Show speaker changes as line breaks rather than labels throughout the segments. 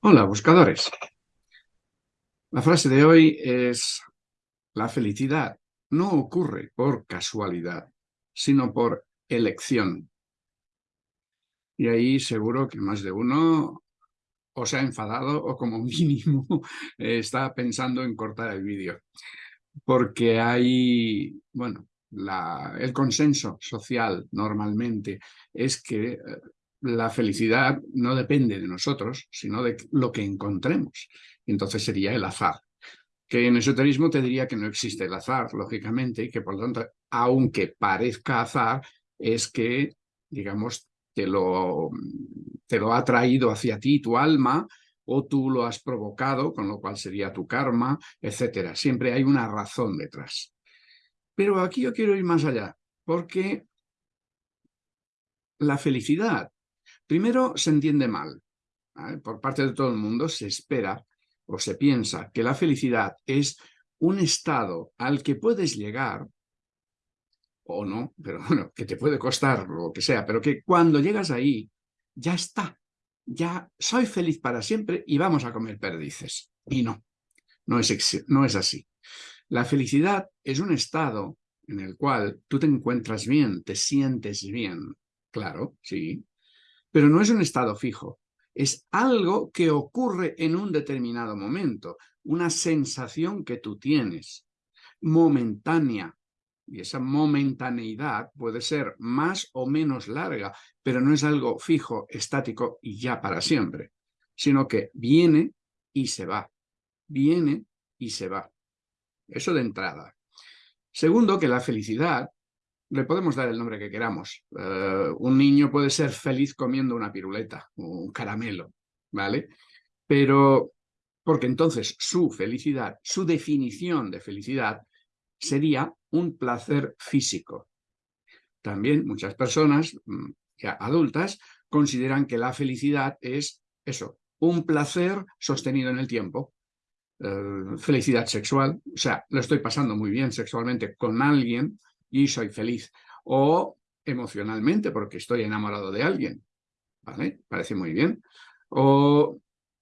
Hola, buscadores. La frase de hoy es la felicidad no ocurre por casualidad, sino por elección. Y ahí seguro que más de uno o se ha enfadado o como mínimo está pensando en cortar el vídeo. Porque hay, bueno, el consenso social normalmente es que eh, la felicidad no depende de nosotros, sino de lo que encontremos. Entonces sería el azar. Que en esoterismo te diría que no existe el azar, lógicamente, y que por lo tanto, aunque parezca azar, es que, digamos, te lo, te lo ha traído hacia ti tu alma, o tú lo has provocado, con lo cual sería tu karma, etcétera. Siempre hay una razón detrás. Pero aquí yo quiero ir más allá, porque la felicidad Primero, se entiende mal. Por parte de todo el mundo se espera o se piensa que la felicidad es un estado al que puedes llegar, o no, pero bueno, que te puede costar lo que sea, pero que cuando llegas ahí, ya está. Ya soy feliz para siempre y vamos a comer perdices. Y no, no es, no es así. La felicidad es un estado en el cual tú te encuentras bien, te sientes bien. Claro, sí, pero no es un estado fijo, es algo que ocurre en un determinado momento, una sensación que tú tienes, momentánea, y esa momentaneidad puede ser más o menos larga, pero no es algo fijo, estático y ya para siempre, sino que viene y se va, viene y se va. Eso de entrada. Segundo, que la felicidad le podemos dar el nombre que queramos. Eh, un niño puede ser feliz comiendo una piruleta, un caramelo, ¿vale? Pero, porque entonces su felicidad, su definición de felicidad sería un placer físico. También muchas personas, mm, ya adultas, consideran que la felicidad es eso, un placer sostenido en el tiempo. Eh, felicidad sexual, o sea, lo estoy pasando muy bien sexualmente con alguien, y soy feliz. O emocionalmente, porque estoy enamorado de alguien. ¿Vale? Parece muy bien. O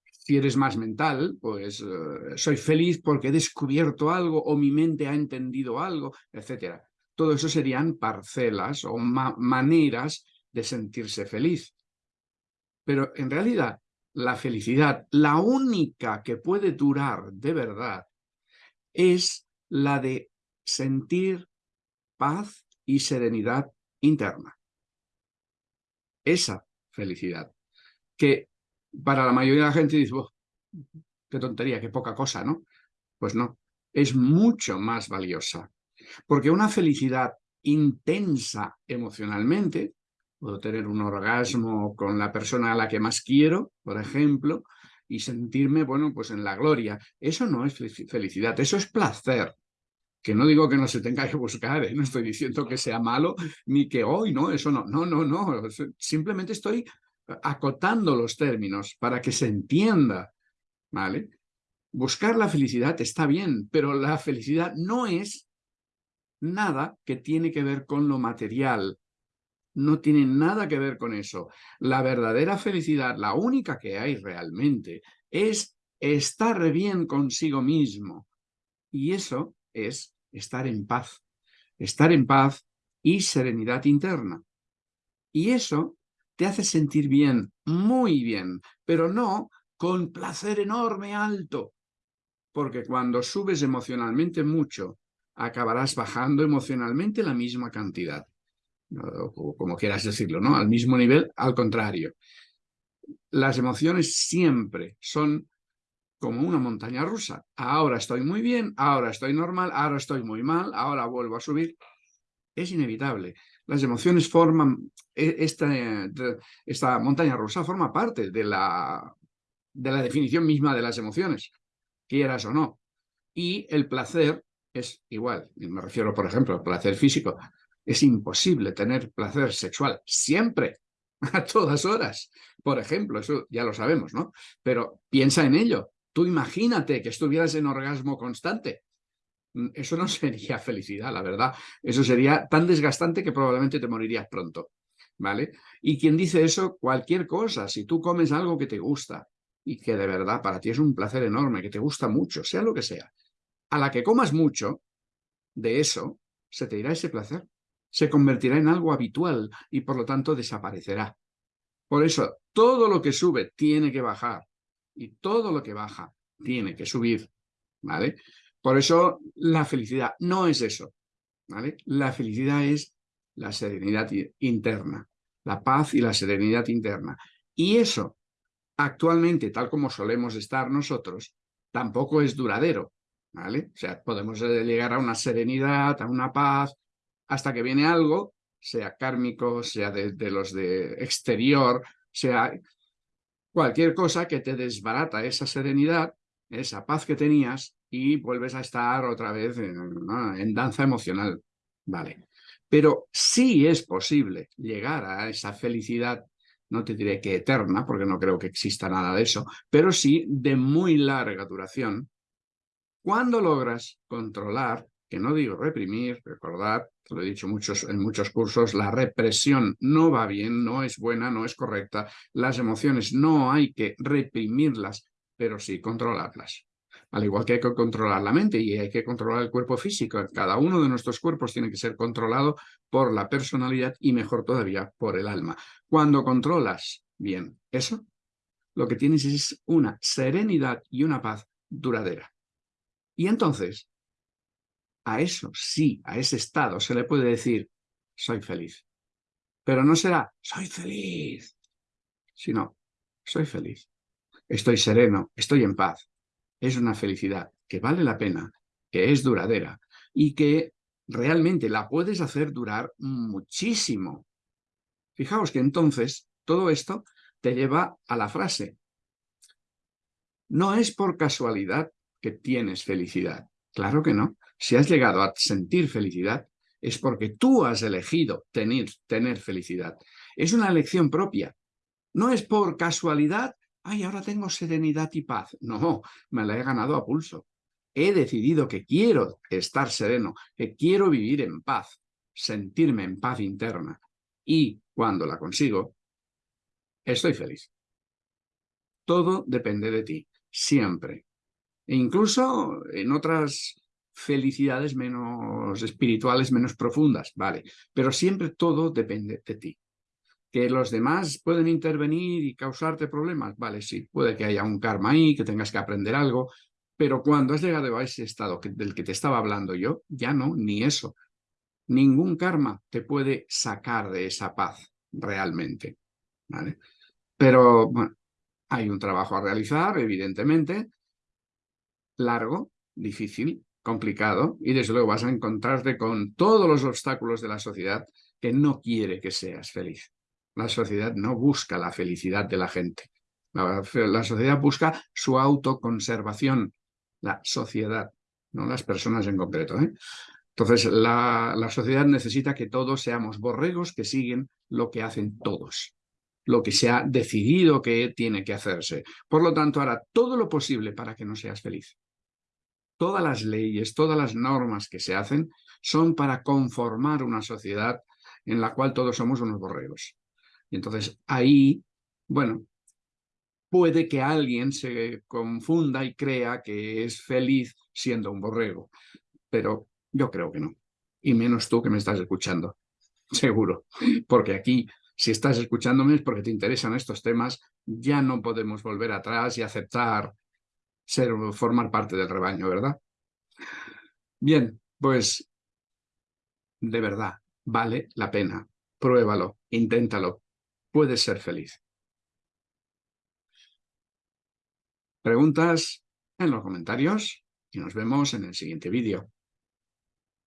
si eres más mental, pues eh, soy feliz porque he descubierto algo o mi mente ha entendido algo, etc. Todo eso serían parcelas o maneras de sentirse feliz. Pero en realidad, la felicidad, la única que puede durar de verdad, es la de sentir paz y serenidad interna. Esa felicidad, que para la mayoría de la gente dice, qué tontería, qué poca cosa, ¿no? Pues no, es mucho más valiosa. Porque una felicidad intensa emocionalmente, puedo tener un orgasmo con la persona a la que más quiero, por ejemplo, y sentirme, bueno, pues en la gloria. Eso no es felicidad, eso es placer que no digo que no se tenga que buscar, ¿eh? no estoy diciendo que sea malo, ni que hoy, no, eso no, no, no, no, simplemente estoy acotando los términos para que se entienda, ¿vale? Buscar la felicidad está bien, pero la felicidad no es nada que tiene que ver con lo material, no tiene nada que ver con eso. La verdadera felicidad, la única que hay realmente, es estar bien consigo mismo. Y eso es estar en paz, estar en paz y serenidad interna. Y eso te hace sentir bien, muy bien, pero no con placer enorme alto, porque cuando subes emocionalmente mucho, acabarás bajando emocionalmente la misma cantidad, como quieras decirlo, ¿no? Al mismo nivel, al contrario. Las emociones siempre son como una montaña rusa. Ahora estoy muy bien, ahora estoy normal, ahora estoy muy mal, ahora vuelvo a subir. Es inevitable. Las emociones forman, e, esta, esta montaña rusa forma parte de la, de la definición misma de las emociones, quieras o no. Y el placer es igual. Me refiero, por ejemplo, al placer físico. Es imposible tener placer sexual siempre, a todas horas. Por ejemplo, eso ya lo sabemos, ¿no? Pero piensa en ello. Tú imagínate que estuvieras en orgasmo constante. Mm, eso no sería felicidad, la verdad. Eso sería tan desgastante que probablemente te morirías pronto. ¿Vale? Y quien dice eso, cualquier cosa, si tú comes algo que te gusta, y que de verdad para ti es un placer enorme, que te gusta mucho, sea lo que sea, a la que comas mucho de eso, se te irá ese placer, se convertirá en algo habitual y por lo tanto desaparecerá. Por eso, todo lo que sube tiene que bajar y todo lo que baja tiene que subir, ¿vale? Por eso la felicidad no es eso, ¿vale? La felicidad es la serenidad interna, la paz y la serenidad interna. Y eso, actualmente, tal como solemos estar nosotros, tampoco es duradero, ¿vale? O sea, podemos llegar a una serenidad, a una paz, hasta que viene algo, sea kármico, sea de, de los de exterior, sea cualquier cosa que te desbarata esa serenidad, esa paz que tenías y vuelves a estar otra vez en, danza emocional. Vale. Pero sí es posible llegar a esa felicidad, no te diré que eterna, porque no creo que exista nada de eso, pero sí de muy larga duración, cuando logras controlar, que no digo reprimir, recordad, lo he dicho muchos, en muchos cursos, la represión no va bien, no es buena, no es correcta, las emociones no hay que reprimirlas, pero sí controlarlas. Al igual que hay que controlar la mente y hay que controlar el cuerpo físico. Cada uno de nuestros cuerpos tiene que ser controlado por la personalidad y mejor todavía por el alma. Cuando controlas bien eso, lo que tienes es una serenidad y una paz duradera. Y entonces, a eso sí, a ese estado se le puede decir, soy feliz. Pero no será, soy feliz, sino, soy feliz. Estoy sereno, estoy en paz, es una felicidad que vale la pena, que es duradera y que realmente la puedes hacer durar muchísimo. Fijaos que entonces todo esto te lleva a la frase. No es por casualidad que tienes felicidad. Claro que no. Si has llegado a sentir felicidad, es porque tú has elegido tener, felicidad. Es una elección propia. No es por casualidad ay, ahora tengo serenidad y paz. No, me la he ganado a pulso. He decidido que quiero estar sereno, que quiero vivir en paz, sentirme en paz interna. Y cuando la consigo, estoy feliz. Todo depende de ti, siempre. E incluso en otras felicidades menos espirituales, menos profundas, vale. Pero siempre todo depende de ti. ¿Que los demás pueden intervenir y causarte problemas? Vale, sí, puede que haya un karma ahí, que tengas que aprender algo, pero cuando has llegado a ese estado del que te estaba hablando yo, ya no, ni eso. Ningún karma te puede sacar de esa paz realmente. ¿vale? Pero, bueno, hay un trabajo a realizar, evidentemente, largo, difícil, complicado, y desde luego vas a encontrarte con todos los obstáculos de la sociedad que no quiere que seas feliz. La sociedad no busca la felicidad de la gente. La, sociedad busca su autoconservación. La sociedad, no las personas en concreto. ¿eh? Entonces, la, la sociedad necesita que todos seamos borregos que siguen lo que hacen todos lo que se ha decidido que tiene que hacerse. Por lo tanto, hará todo lo posible para que no seas feliz. Todas las leyes, todas las normas que se hacen son para conformar una sociedad en la cual todos somos unos borregos. Y entonces ahí, bueno, puede que alguien se confunda y crea que es feliz siendo un borrego, pero yo creo que no. Y menos tú que me estás escuchando, seguro. Porque aquí, si estás escuchándome es porque te interesan estos temas, ya no podemos volver atrás y aceptar ser, formar parte del rebaño, ¿verdad? Bien, pues de verdad, vale la pena. Pruébalo, inténtalo, puedes ser feliz. Preguntas en los comentarios y nos vemos en el siguiente vídeo.